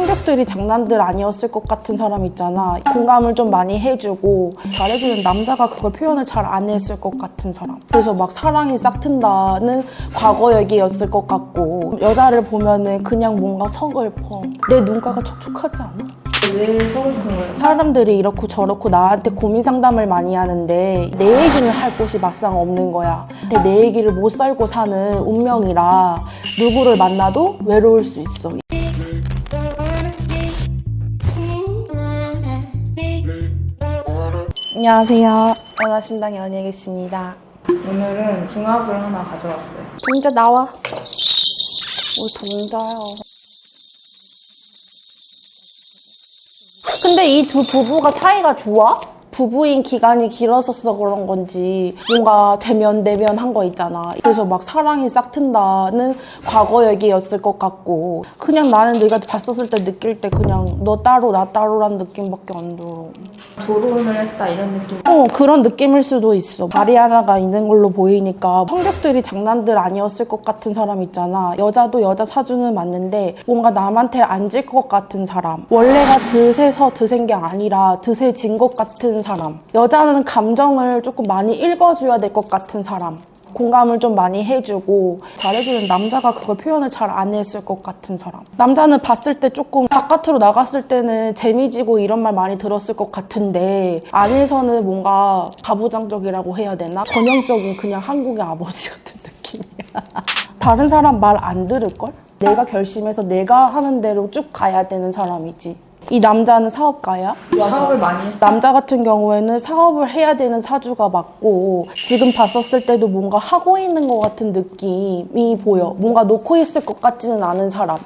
성격들이 장난들 아니었을 것 같은 사람 있잖아. 공감을 좀 많이 해주고 잘해주는 남자가 그걸 표현을 잘 안 했을 것 같은 사람. 그래서 막 사랑이 싹튼다는 과거 얘기였을 것 같고 여자를 보면은 그냥 뭔가 서글퍼. 내 눈가가 촉촉하지 않아? 왜 거예요? 사람들이 이렇고 저렇고 나한테 고민 상담을 많이 하는데 내 얘기를 할 곳이 막상 없는 거야. 근데 내 얘기를 못 살고 사는 운명이라 누구를 만나도 외로울 수 있어. 안녕하세요. 연하신당 연예계십니다. 오늘은 중압을 하나 가져왔어요. 동자 나와. 뭘 동자요. 근데 이 두 부부가 사이가 좋아? 부부인 기간이 길었어서 그런 건지 뭔가 대면 대면 한 거 있잖아. 그래서 막 사랑이 싹튼다는 과거 얘기였을 것 같고 그냥 나는 네가 봤었을 때 느낄 때 그냥 너 따로 나 따로란 느낌밖에 안 들어. 결혼을 했다 이런 느낌. 어 그런 느낌일 수도 있어 다리 하나가 있는 걸로 보이니까 성격들이 장난들 아니었을 것 같은 사람 있잖아 여자도 여자 사주는 맞는데 뭔가 남한테 앉을 것 같은 사람 원래가 드세서 드센 게 아니라 드세진 것 같은 사람 여자는 감정을 조금 많이 읽어줘야 될 것 같은 사람 공감을 좀 많이 해주고 잘해주는 남자가 그걸 표현을 잘 안 했을 것 같은 사람. 남자는 봤을 때 조금 바깥으로 나갔을 때는 재미지고 이런 말 많이 들었을 것 같은데 안에서는 뭔가 가부장적이라고 해야 되나? 전형적인 그냥 한국의 아버지 같은 느낌이야. 다른 사람 말 안 들을걸? 내가 결심해서 내가 하는 대로 쭉 가야 되는 사람이지. 이 남자는 사업가야? 사업을 많이 했어요. 남자 같은 경우에는 사업을 해야 되는 사주가 맞고 지금 봤었을 때도 뭔가 하고 있는 것 같은 느낌이 보여. 뭔가 놓고 있을 것 같지는 않은 사람.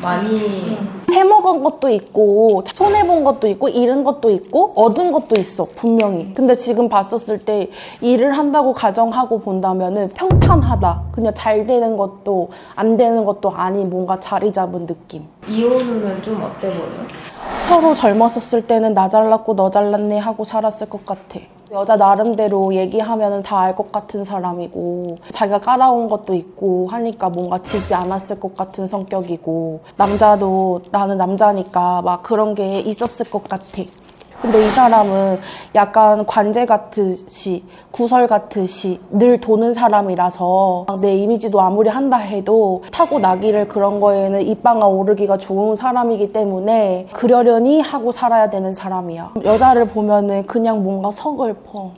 많이 해먹은 것도 있고 손해본 것도 있고 잃은 것도 있고 얻은 것도 있어 분명히 근데 지금 봤었을 때 일을 한다고 가정하고 본다면 은 평탄하다 그냥 잘 되는 것도 안 되는 것도 아닌 뭔가 자리 잡은 느낌 이혼하면 좀 어때 보여요? 서로 젊었었을 때는 나 잘났고 너 잘났네 하고 살았을 것 같아. 여자 나름대로 얘기하면 다 알 것 같은 사람이고 자기가 깔아온 것도 있고 하니까 뭔가 지지 않았을 것 같은 성격이고 남자도 나는 남자니까 막 그런 게 있었을 것 같아. 근데 이 사람은 약간 관제 같듯이 구설 같듯이 늘 도는 사람이라서 내 이미지도 아무리 한다 해도 타고 나기를 그런 거에는 입방아 오르기가 좋은 사람이기 때문에 그러려니 하고 살아야 되는 사람이야. 여자를 보면은 그냥 뭔가 서글퍼.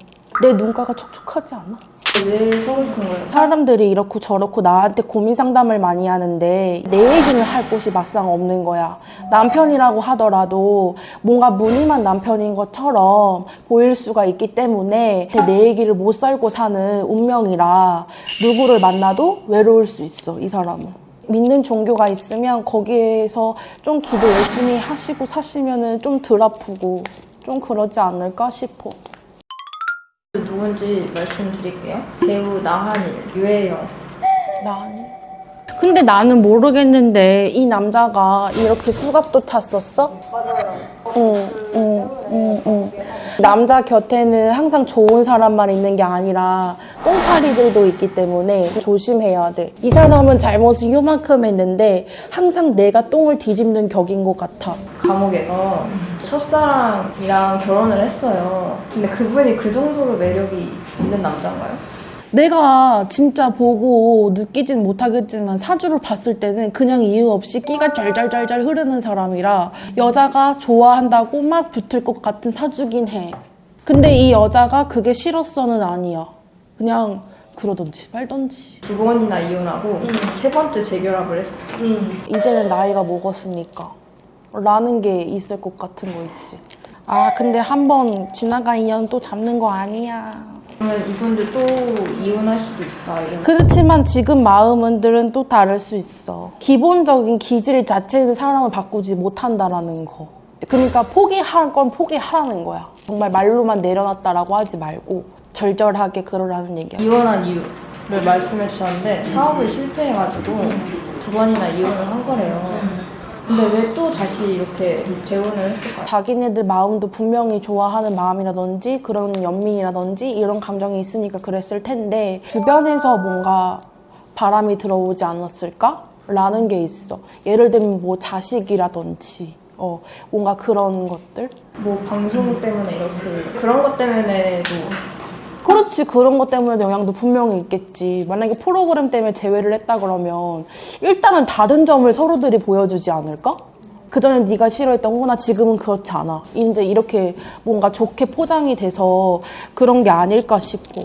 내 눈가가 촉촉하지 않아? 왜 서글픈 거예요? 사람들이 이렇고 저렇고 나한테 고민 상담을 많이 하는데 내 얘기를 할 곳이 막상 없는 거야. 남편이라고 하더라도 뭔가 무늬만 남편인 것처럼 보일 수가 있기 때문에 내 얘기를 못 살고 사는 운명이라 누구를 만나도 외로울 수 있어, 이 사람은. 믿는 종교가 있으면 거기에서 좀 기도 열심히 하시고 사시면 은 좀 덜 아프고 좀 그러지 않을까 싶어. 누군지 말씀드릴게요. 배우 나한일, 유혜영. 나니? 근데 나는 모르겠는데 이 남자가 이렇게 수갑도 찼었어? 맞아요. 응, 응, 응, 응. 남자 곁에는 항상 좋은 사람만 있는 게 아니라 똥파리들도 있기 때문에 조심해야 돼. 이 사람은 잘못을 요만큼 했는데 항상 내가 똥을 뒤집는 격인 것 같아. 감옥에서 첫사랑이랑 결혼을 했어요. 근데 그분이 그 정도로 매력이 있는 남자인가요? 내가 진짜 보고 느끼진 못하겠지만 사주를 봤을 때는 그냥 이유 없이 끼가 짤짤짤짤 흐르는 사람이라 여자가 좋아한다고 막 붙을 것 같은 사주긴 해. 근데 이 여자가 그게 싫었어는 아니야. 그냥 그러던지 말던지. 두 번이나 이혼하고 세 번째 재결합을 했어요. 이제는 나이가 먹었으니까 라는 게 있을 것 같은 거 있지. 아 근데 한 번 지나간 인연 또 잡는 거 아니야. 이분도 또 이혼할 수도 있다. 이런 그렇지만 지금 마음들은 또 다를 수 있어. 기본적인 기질 자체는 사람을 바꾸지 못한다라는 거. 그러니까 포기할 건 포기하라는 거야. 정말 말로만 내려놨다라고 하지 말고 절절하게 그러라는 얘기야. 이혼한 이유를 말씀해 주셨는데 사업을 실패해가지고 두 번이나 이혼을 한 거래요. 근데 왜 또 다시 이렇게 재혼을 했을까요? 자기네들 마음도 분명히 좋아하는 마음이라든지 그런 연민이라든지 이런 감정이 있으니까 그랬을 텐데 주변에서 뭔가 바람이 들어오지 않았을까? 라는 게 있어. 예를 들면 뭐 자식이라든지, 어, 뭔가 그런 것들. 뭐 방송 때문에 이렇게 그런 것 때문에도 그렇지. 그런 것 때문에 영향도 분명히 있겠지. 만약에 프로그램 때문에 제외를 했다 그러면 일단은 다른 점을 서로들이 보여주지 않을까? 그전에 네가 싫어했던 거나 지금은 그렇지 않아. 이제 이렇게 뭔가 좋게 포장이 돼서 그런 게 아닐까 싶고